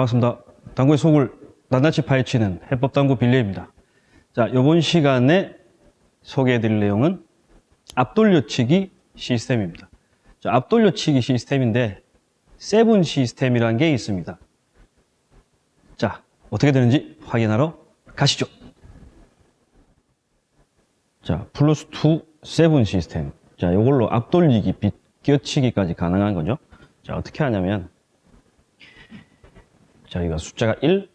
반갑습니다. 당구의 속을 낱낱이 파헤치는 해법당구 빌레입니다. 자, 이번 시간에 소개해드릴 내용은 앞돌려치기 시스템입니다. 자, 앞돌려치기 시스템인데 seven 시스템이라는 게 있습니다. 자, 어떻게 되는지 확인하러 가시죠. 자, 플러스 2 seven 시스템. 자, 이걸로 앞돌리기, 비껴치기까지 가능한 거죠. 자, 어떻게 하냐면 자, 여기가 숫자가 1,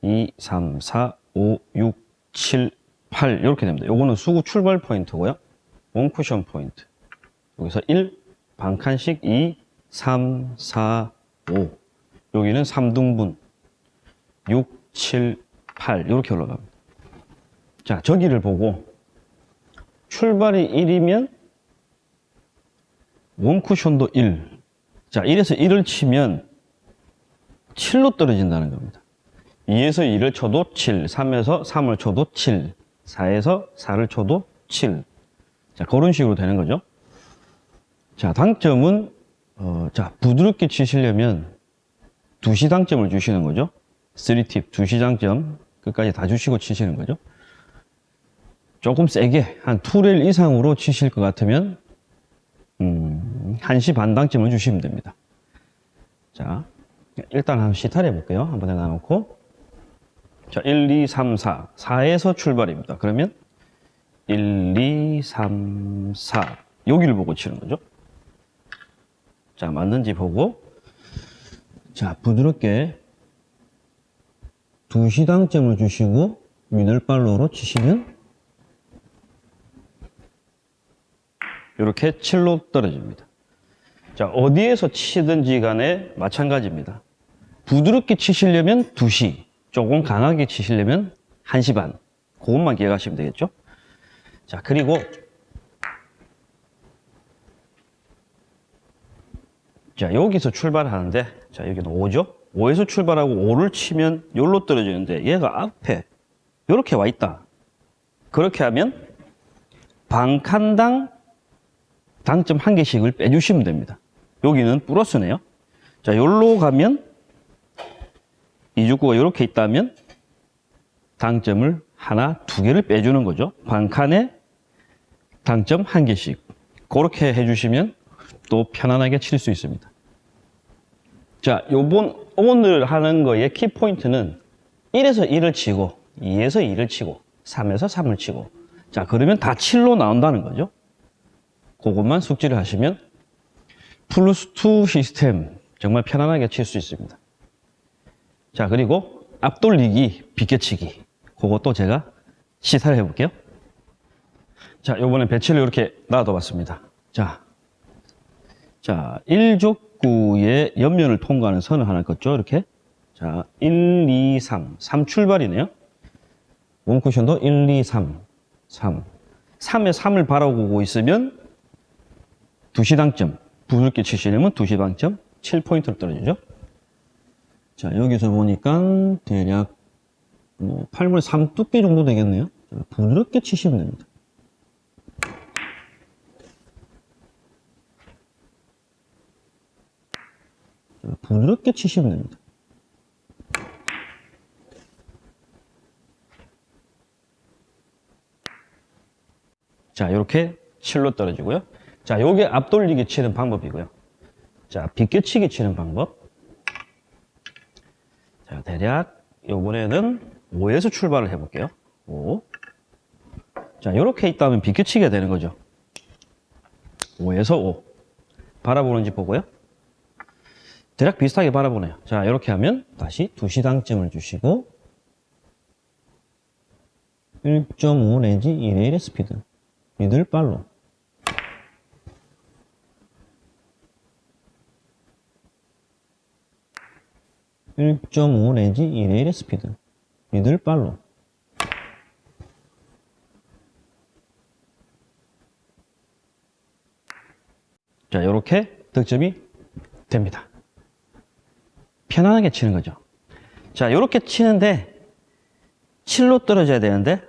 2, 3, 4, 5, 6, 7, 8 이렇게 됩니다. 요거는 수구 출발 포인트고요. 원 쿠션 포인트. 여기서 1, 반칸씩 2, 3, 4, 5. 여기는 3등분. 6, 7, 8 이렇게 올라갑니다. 자, 저기를 보고 출발이 1이면 원 쿠션도 1. 자, 1에서 1을 치면 7로 떨어진다는 겁니다. 2에서 2를 쳐도 7, 3에서 3을 쳐도 7, 4에서 4를 쳐도 7. 자, 그런 식으로 되는 거죠. 자, 당점은, 어, 자, 부드럽게 치시려면 2시 당점을 주시는 거죠. 3팁, 2시 당점 끝까지 다 주시고 치시는 거죠. 조금 세게, 한 2레일 이상으로 치실 것 같으면, 음, 1시 반 당점을 주시면 됩니다. 자, 일단 한번 시타를 해볼게요. 한 번에 나놓고. 자, 1, 2, 3, 4. 4에서 출발입니다. 그러면 1, 2, 3, 4. 여기를 보고 치는 거죠. 자, 맞는지 보고. 자, 부드럽게 2시 당점을 주시고 미들발로로 치시면 이렇게 7로 떨어집니다. 자, 어디에서 치든지 간에 마찬가지입니다. 부드럽게 치시려면 2시, 조금 강하게 치시려면 1시 반. 그것만 기억하시면 되겠죠? 자, 그리고 자, 여기서 출발하는데 자, 여기는 5죠? 5에서 출발하고 5를 치면 여기로 떨어지는데 얘가 앞에 이렇게 와 있다. 그렇게 하면 반칸당 당점 한 개씩을 빼주시면 됩니다. 여기는 플러스네요. 자, 여기로 가면 이죽구가 이렇게 있다면 당점을 하나, 두 개를 빼주는 거죠. 반칸에 당점 한 개씩. 그렇게 해주시면 또 편안하게 칠 수 있습니다. 자, 요번, 오늘 하는 거의 키포인트는 1에서 1을 치고, 2에서 2를 치고, 3에서 3을 치고. 자, 그러면 다 7로 나온다는 거죠. 그것만 숙지를 하시면 플러스 2 시스템 정말 편안하게 칠 수 있습니다. 자, 그리고 앞돌리기, 비껴치기. 그것도 제가 시사를 해볼게요. 자, 요번에 배치를 이렇게 놔둬 봤습니다. 자, 자, 1족구의 옆면을 통과하는 선을 하나 걷죠, 이렇게. 자, 1, 2, 3. 3 출발이네요. 원쿠션도 1, 2, 3. 3. 3에 3을 바라보고 있으면 2시 당점. 부드럽게 치시려면 2시 당점 7포인트로 떨어지죠. 자, 여기서 보니까 대략 뭐 8분의 3 두께 정도 되겠네요. 자, 부드럽게 치시면 됩니다. 자, 부드럽게 치시면 됩니다. 자, 이렇게 7로 떨어지고요. 자, 요게 앞돌리기 치는 방법이고요. 자, 비껴치기 치는 방법. 자, 대략 요번에는 5에서 출발을 해볼게요. 5. 자, 요렇게 있다면 비껴치기가 되는 거죠. 5에서 5. 바라보는지 보고요. 대략 비슷하게 바라보네요. 자, 이렇게 하면 다시 2시 당점을 주시고 1.5 내지 1의 1의 스피드. 미들발로. (1.5) 내지 (1의 1의) 스피드 미들 발로. 자 이렇게 득점이 됩니다. 편안하게 치는 거죠. 자 이렇게 치는데 7로 떨어져야 되는데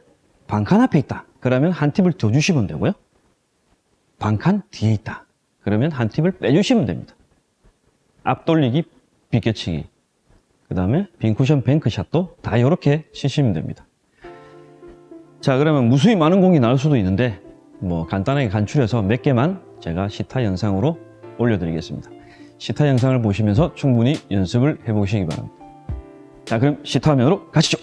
반칸 앞에 있다. 그러면 한 팁을 더 주시면 되고요. 반칸 뒤에 있다. 그러면 한 팁을 빼주시면 됩니다. 앞돌리기 비껴치기 그 다음에 빈 쿠션 뱅크샷도 다 이렇게 치시면 됩니다. 자, 그러면 무수히 많은 공이 나올 수도 있는데, 뭐, 간단하게 간추려서 몇 개만 제가 시타 영상으로 올려드리겠습니다. 시타 영상을 보시면서 충분히 연습을 해보시기 바랍니다. 자, 그럼 시타 화면으로 가시죠.